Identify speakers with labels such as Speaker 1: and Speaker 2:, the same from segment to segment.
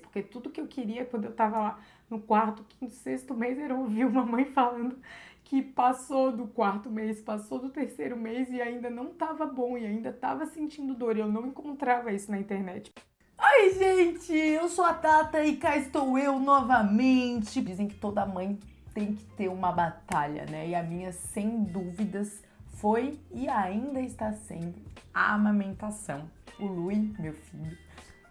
Speaker 1: Porque tudo que eu queria quando eu tava lá no quarto, quinto, sexto mês era ouvir uma mãe falando que passou do quarto mês, passou do terceiro mês e ainda não tava bom e ainda tava sentindo dor. E eu não encontrava isso na internet.
Speaker 2: Oi, gente! Eu sou a Tata e cá estou eu novamente. Dizem que toda mãe tem que ter uma batalha, né? E a minha, sem dúvidas, foi e ainda está sendo a amamentação. O Lui, meu filho,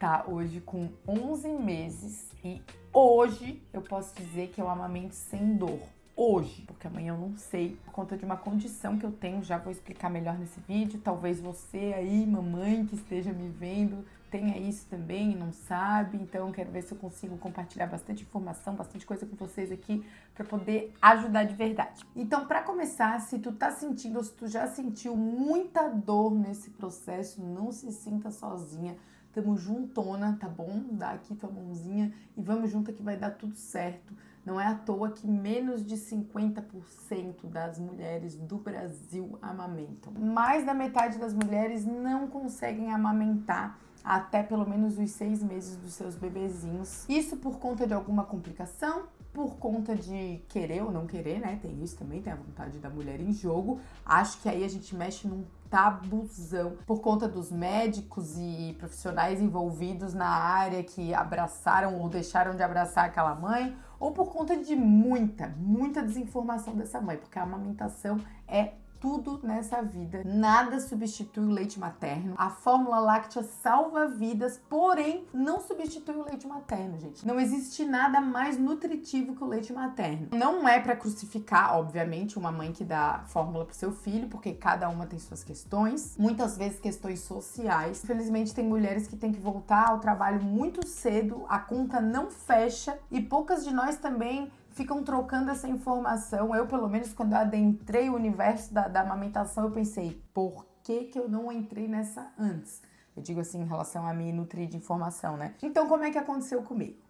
Speaker 2: tá hoje com 11 meses e hoje eu posso dizer que eu amamento sem dor hoje, porque amanhã eu não sei, por conta de uma condição que eu tenho, já vou explicar melhor nesse vídeo. Talvez você aí, mamãe que esteja me vendo, tenha isso também e não sabe, então quero ver se eu consigo compartilhar bastante informação, bastante coisa com vocês aqui para poder ajudar de verdade. Então, para começar, se tu tá sentindo ou se tu já sentiu muita dor nesse processo, não se sinta sozinha. Tamo juntona, tá bom? Dá aqui tua mãozinha e vamos junto que vai dar tudo certo. Não é à toa que menos de 50% das mulheres do Brasil amamentam. Mais da metade das mulheres não conseguem amamentar até pelo menos os seis meses dos seus bebezinhos. Isso por conta de alguma complicação, por conta de querer ou não querer, né? Tem isso também, tem a vontade da mulher em jogo. Acho que aí a gente mexe num tabuzão por conta dos médicos e profissionais envolvidos na área que abraçaram ou deixaram de abraçar aquela mãe, ou por conta de muita, muita desinformação dessa mãe, porque a amamentação é tudo nessa vida. Nada substitui o leite materno. A fórmula láctea salva vidas, porém não substitui o leite materno, gente. Não existe nada mais nutritivo que o leite materno. Não é para crucificar, obviamente, uma mãe que dá fórmula pro seu filho, porque cada uma tem suas questões, muitas vezes questões sociais. Infelizmente tem mulheres que têm que voltar ao trabalho muito cedo, a conta não fecha e poucas de nós também ficam trocando essa informação. Eu, pelo menos, quando eu adentrei o universo da, da amamentação, eu pensei, por que, que eu não entrei nessa antes? Eu digo assim, em relação a me nutrir de informação, né? Então, como é que aconteceu comigo?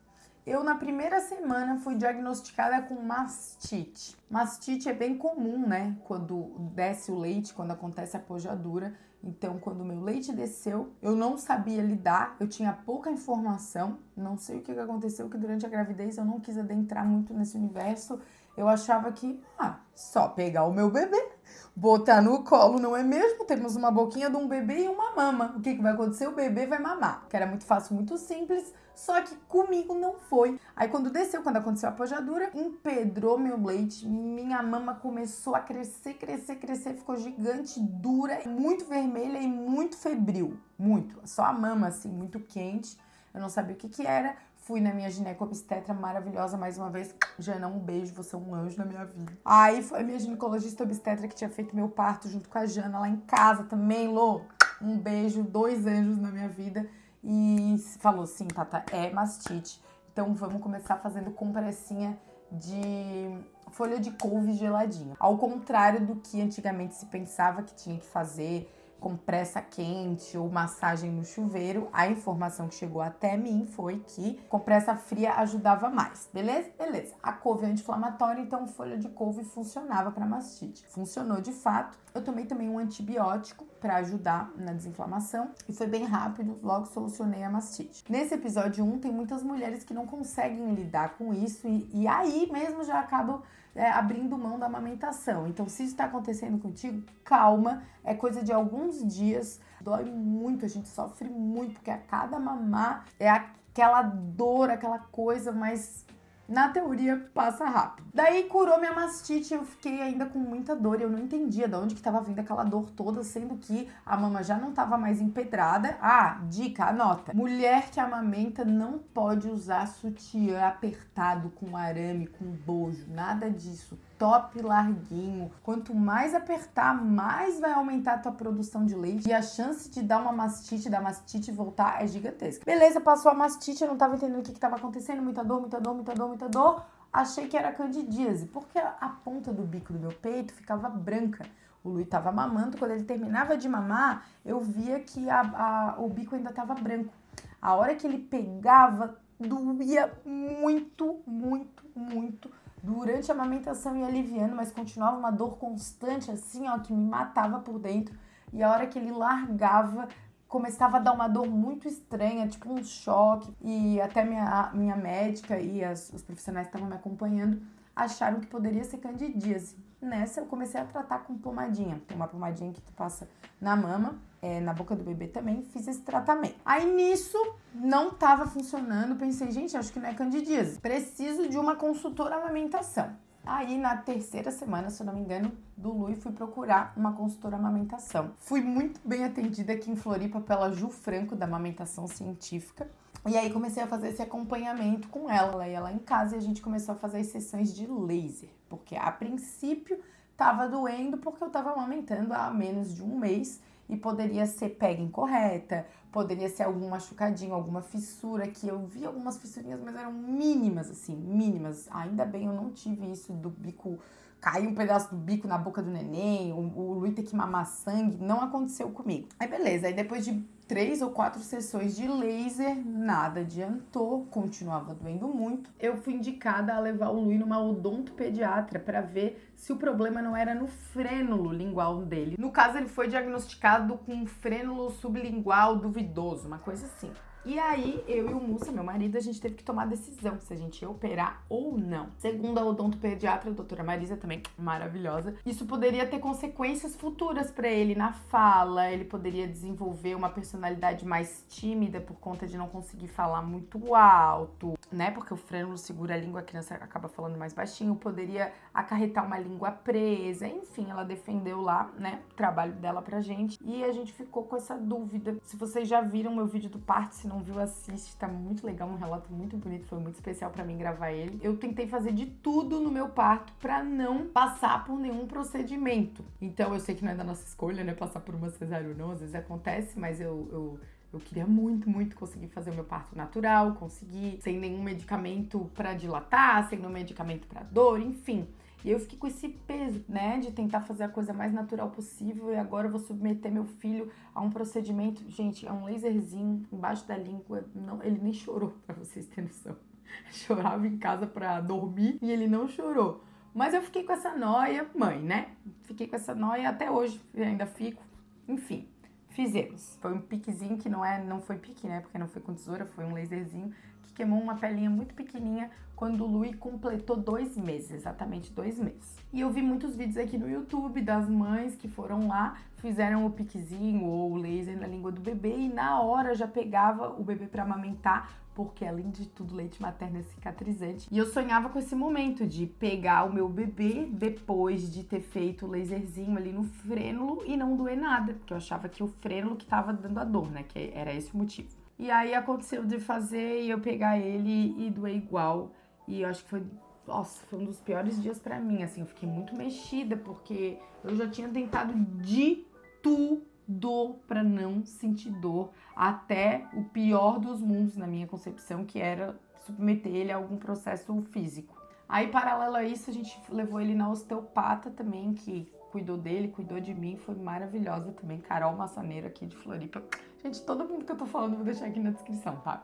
Speaker 2: Eu, na primeira semana, fui diagnosticada com mastite. Mastite é bem comum, né? Quando desce o leite, quando acontece a pojadura. Então, quando o meu leite desceu, eu não sabia lidar, eu tinha pouca informação, não sei o que aconteceu, que durante a gravidez eu não quis adentrar muito nesse universo. Eu achava que, ah, só pegar o meu bebê, botar no colo, não é mesmo? Temos uma boquinha de um bebê e uma mama. O que, que vai acontecer? O bebê vai mamar. Que era muito fácil, muito simples, só que comigo não foi. Aí quando desceu, quando aconteceu a pojadura, empedrou meu leite, minha mama começou a crescer, crescer, crescer, ficou gigante, dura, muito vermelha e muito febril. Muito. Só a mama, assim, muito quente. Eu não sabia o que que era. Fui na minha ginecobstetra maravilhosa mais uma vez. Jana, um beijo, você é um anjo na minha vida. Aí foi a minha ginecologista obstetra que tinha feito meu parto junto com a Jana lá em casa também, Lô. Um beijo, dois anjos na minha vida e falou: sim, Tata, é mastite. Então vamos começar fazendo compressinha de folha de couve geladinha. Ao contrário do que antigamente se pensava que tinha que fazer compressa quente ou massagem no chuveiro, a informação que chegou até mim foi que compressa fria ajudava mais. Beleza? Beleza. A couve é anti-inflamatória, então folha de couve funcionava para mastite. Funcionou de fato. Eu tomei também um antibiótico para ajudar na desinflamação e foi bem rápido, logo solucionei a mastite. Nesse episódio 1 tem muitas mulheres que não conseguem lidar com isso e, e aí mesmo já acabam é, abrindo mão da amamentação. Então, se isso está acontecendo contigo, calma, é coisa de alguns dias. Dói muito, a gente sofre muito, porque a cada mamar é aquela dor, aquela coisa, mas na teoria passa rápido. Daí curou minha mastite, eu fiquei ainda com muita dor eu não entendia de onde que tava vindo aquela dor toda, sendo que a mama já não tava mais empedrada. Ah, dica, anota. Mulher que amamenta não pode usar sutiã apertado com arame, com bojo, nada disso top larguinho. Quanto mais apertar, mais vai aumentar a tua produção de leite e a chance de dar uma mastite, da mastite voltar é gigantesca. Beleza, passou a mastite, eu não tava entendendo o que que tava acontecendo, muita dor, muita dor, muita dor, muita dor. Achei que era candidíase, porque a ponta do bico do meu peito ficava branca. O Lui tava mamando, quando ele terminava de mamar, eu via que a, a, o bico ainda tava branco. A hora que ele pegava, doía muito, muito, muito durante a amamentação ia aliviando, mas continuava uma dor constante assim, ó, que me matava por dentro. E a hora que ele largava, começava a dar uma dor muito estranha, tipo um choque. E até minha, minha médica e as, os profissionais estavam me acompanhando acharam que poderia ser candidíase. Nessa eu comecei a tratar com pomadinha. Uma pomadinha que tu passa na mama, é, na boca do bebê também, fiz esse tratamento. Aí nisso não tava funcionando, pensei, gente, acho que não é candidíase. Preciso de uma consultora amamentação. Aí na terceira semana, se eu não me engano, do Lui, fui procurar uma consultora amamentação. Fui muito bem atendida aqui em Floripa pela Ju Franco, da Amamentação Científica. E aí comecei a fazer esse acompanhamento com ela. Ela ia lá em casa e a gente começou a fazer as sessões de laser. Porque a princípio tava doendo porque eu tava amamentando há menos de um mês e poderia ser pega incorreta, poderia ser algum machucadinho, alguma fissura, que eu vi algumas fissurinhas, mas eram mínimas, assim, mínimas. Ainda bem eu não tive isso do bico, cair um pedaço do bico na boca do neném, o, o Luiz ter que mamar sangue, não aconteceu comigo. Aí beleza, aí depois de três ou quatro sessões de laser, nada adiantou, continuava doendo muito. Eu fui indicada a levar o Luiz numa odontopediatra para ver se o problema não era no frênulo lingual dele. No caso, ele foi diagnosticado com um frênulo sublingual duvidoso, uma coisa assim. E aí, eu e o Mussa, meu marido, a gente teve que tomar decisão se a gente ia operar ou não. Segundo a odontopediatra, a doutora Marisa, também maravilhosa, isso poderia ter consequências futuras para ele na fala, ele poderia desenvolver uma personalidade mais tímida por conta de não conseguir falar muito alto, né? Porque o frênulo segura a língua, a criança acaba falando mais baixinho, poderia acarretar uma língua presa, enfim, ela defendeu lá, né, o trabalho dela pra gente. E a gente ficou com essa dúvida. Se vocês já viram meu vídeo do parto, se não não viu, assiste, tá muito legal, um relato muito bonito, foi muito especial para mim gravar ele. Eu tentei fazer de tudo no meu parto para não passar por nenhum procedimento. Então eu sei que não é da nossa escolha, né, passar por uma cesárea ou não, às vezes acontece, mas eu, eu eu queria muito, muito conseguir fazer o meu parto natural, conseguir sem nenhum medicamento para dilatar, sem nenhum medicamento para dor, enfim. E eu fiquei com esse peso, né, de tentar fazer a coisa mais natural possível e agora eu vou submeter meu filho a um procedimento, gente, é um laserzinho embaixo da língua, não, ele nem chorou, para vocês terem noção. Chorava em casa para dormir e ele não chorou. Mas eu fiquei com essa noia, mãe, né? Fiquei com essa noia até hoje, ainda fico. Enfim, fizemos. Foi um piquezinho que não é, não foi pique, né? Porque não foi com tesoura, foi um laserzinho queimou uma pelinha muito pequenininha quando o Lui completou dois meses, exatamente dois meses. E eu vi muitos vídeos aqui no YouTube das mães que foram lá, fizeram o piquezinho ou o laser na língua do bebê e na hora já pegava o bebê para amamentar, porque além de tudo, leite materno é cicatrizante. E eu sonhava com esse momento de pegar o meu bebê depois de ter feito o laserzinho ali no frênulo e não doer nada, porque eu achava que o frênulo que tava dando a dor, né? Que era esse o motivo. E aí aconteceu de fazer e eu pegar ele e doer igual. E eu acho que foi, nossa, foi um dos piores dias para mim, assim, eu fiquei muito mexida porque eu já tinha tentado de tudo para não sentir dor, até o pior dos mundos na minha concepção, que era submeter ele a algum processo físico. Aí, paralelo a isso, a gente levou ele na osteopata também, que cuidou dele, cuidou de mim, foi maravilhosa também. Carol Massaneiro aqui de Floripa. Gente, todo mundo que eu tô falando vou deixar aqui na descrição, tá?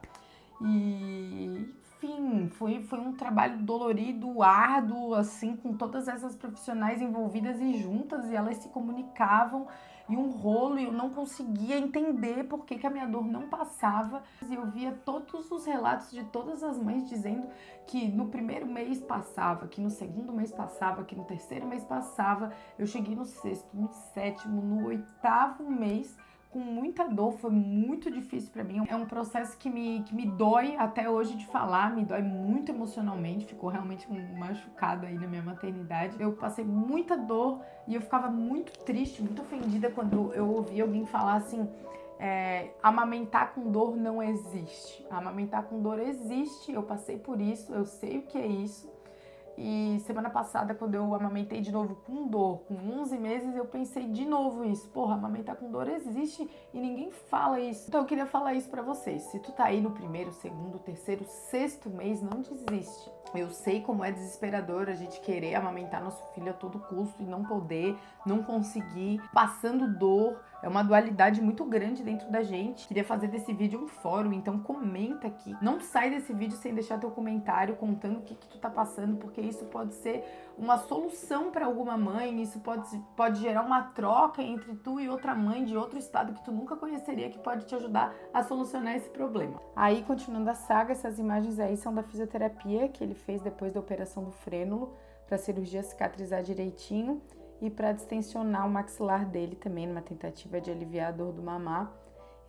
Speaker 2: E enfim, foi, foi um trabalho dolorido, árduo, assim, com todas essas profissionais envolvidas e juntas, e elas se comunicavam, um rolo, e eu não conseguia entender por que, que a minha dor não passava. E eu via todos os relatos de todas as mães dizendo que no primeiro mês passava, que no segundo mês passava, que no terceiro mês passava. Eu cheguei no sexto, no sétimo, no oitavo mês com muita dor, foi muito difícil para mim. É um processo que me, que me dói até hoje de falar, me dói muito emocionalmente, ficou realmente um machucado aí na minha maternidade. Eu passei muita dor e eu ficava muito triste, muito ofendida quando eu ouvia alguém falar assim. É, amamentar com dor não existe. Amamentar com dor existe, eu passei por isso, eu sei o que é isso. E semana passada, quando eu amamentei de novo com dor, com 11 meses, eu pensei de novo isso. Porra, amamentar com dor existe e ninguém fala isso. Então eu queria falar isso para vocês. Se tu tá aí no primeiro, segundo, terceiro, sexto mês, não desiste. Eu sei como é desesperador a gente querer amamentar nosso filho a todo custo e não poder, não conseguir, passando dor, É uma dualidade muito grande dentro da gente. Queria fazer desse vídeo um fórum, então comenta aqui. Não sai desse vídeo sem deixar teu comentário contando o que, que tu tá passando, porque isso pode ser uma solução para alguma mãe, isso pode, pode gerar uma troca entre tu e outra mãe de outro estado que tu nunca conheceria, que pode te ajudar a solucionar esse problema. Aí, continuando a saga, essas imagens aí são da fisioterapia que ele fez depois da operação do frênulo, para a cirurgia cicatrizar direitinho e para distensionar o maxilar dele também, numa tentativa de aliviar a dor do mamar.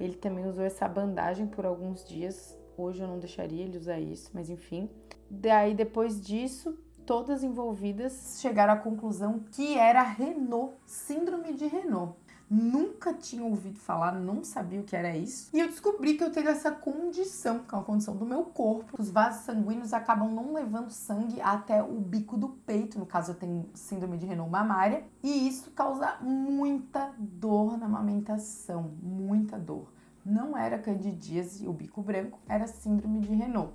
Speaker 2: Ele também usou essa bandagem por alguns dias. Hoje eu não deixaria ele usar isso, mas enfim. Daí depois disso, todas envolvidas chegaram à conclusão que era Renault, síndrome de Renault nunca tinha ouvido falar, não sabia o que era isso. E eu descobri que eu tenho essa condição, que é uma condição do meu corpo. Os vasos sanguíneos acabam não levando sangue até o bico do peito, no caso eu tenho síndrome de Renault mamária, e isso causa muita dor na amamentação, muita dor. Não era candidíase, o bico branco, era síndrome de Renault.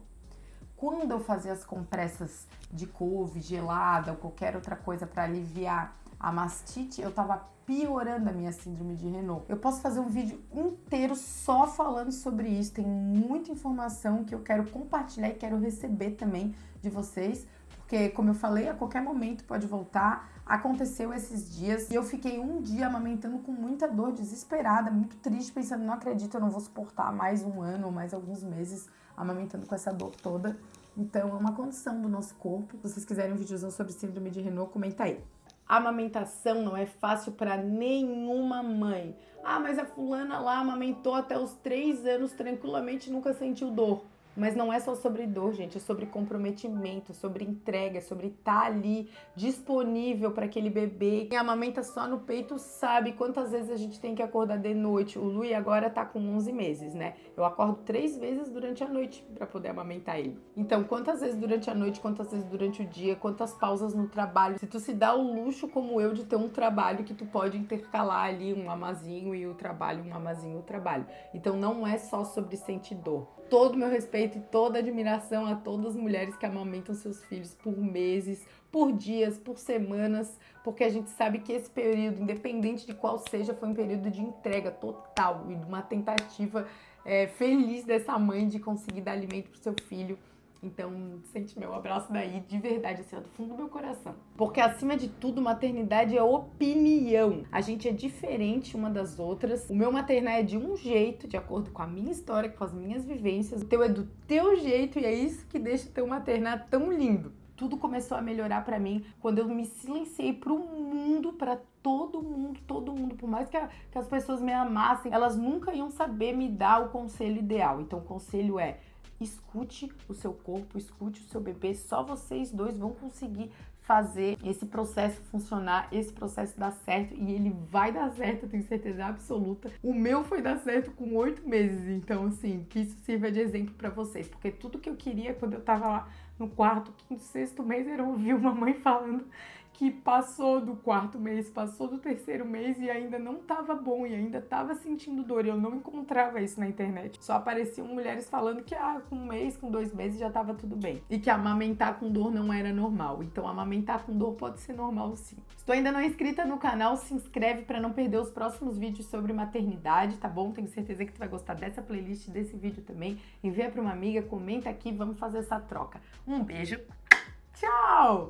Speaker 2: Quando eu fazia as compressas de couve, gelada ou qualquer outra coisa para aliviar a mastite, eu tava piorando a minha síndrome de Renault. Eu posso fazer um vídeo inteiro só falando sobre isso, tem muita informação que eu quero compartilhar e quero receber também de vocês, porque como eu falei, a qualquer momento pode voltar. Aconteceu esses dias e eu fiquei um dia amamentando com muita dor, desesperada, muito triste, pensando, não acredito, eu não vou suportar mais um ano ou mais alguns meses amamentando com essa dor toda. Então, é uma condição do nosso corpo. Se vocês quiserem um videozão sobre síndrome de Renault, comenta aí. A amamentação não é fácil para nenhuma mãe. Ah, mas a fulana lá amamentou até os três anos tranquilamente nunca sentiu dor. Mas não é só sobre dor, gente, é sobre comprometimento, sobre entrega, sobre estar tá ali disponível para aquele bebê. Quem amamenta só no peito sabe quantas vezes a gente tem que acordar de noite. O Lui agora tá com 11 meses, né? Eu acordo três vezes durante a noite para poder amamentar ele. Então, quantas vezes durante a noite, quantas vezes durante o dia, quantas pausas no trabalho. Se tu se dá o luxo como eu de ter um trabalho que tu pode intercalar ali um amazinho e o trabalho, um amazinho e o trabalho. Então, não é só sobre sentir dor todo o meu respeito e toda a admiração a todas as mulheres que amamentam seus filhos por meses, por dias, por semanas, porque a gente sabe que esse período, independente de qual seja, foi um período de entrega total e de uma tentativa é, feliz dessa mãe de conseguir dar alimento para o seu filho então, sente meu abraço daí, de verdade, assim, do fundo do meu coração. Porque, acima de tudo, maternidade é opinião. A gente é diferente uma das outras. O meu maternar é de um jeito, de acordo com a minha história, com as minhas vivências. O teu é do teu jeito e é isso que deixa o teu maternar tão lindo. Tudo começou a melhorar para mim quando eu me silenciei pro mundo, para todo mundo, todo mundo. Por mais que, a, que as pessoas me amassem, elas nunca iam saber me dar o conselho ideal. Então, o conselho é escute o seu corpo, escute o seu bebê, só vocês dois vão conseguir fazer esse processo funcionar, esse processo dar certo e ele vai dar certo, eu tenho certeza absoluta. O meu foi dar certo com oito meses, então assim, que isso sirva de exemplo para vocês, porque tudo que eu queria quando eu tava lá no quarto, quinto, sexto mês era ouvir uma mãe falando que passou do quarto mês, passou do terceiro mês e ainda não estava bom e ainda estava sentindo dor. Eu não encontrava isso na internet. Só apareciam mulheres falando que ah, com um mês, com dois meses já estava tudo bem. E que amamentar com dor não era normal. Então amamentar com dor pode ser normal sim. Se tu ainda não é inscrita no canal, se inscreve para não perder os próximos vídeos sobre maternidade, tá bom? Tenho certeza que tu vai gostar dessa playlist, desse vídeo também. Envia para uma amiga, comenta aqui, vamos fazer essa troca. Um beijo. Tchau!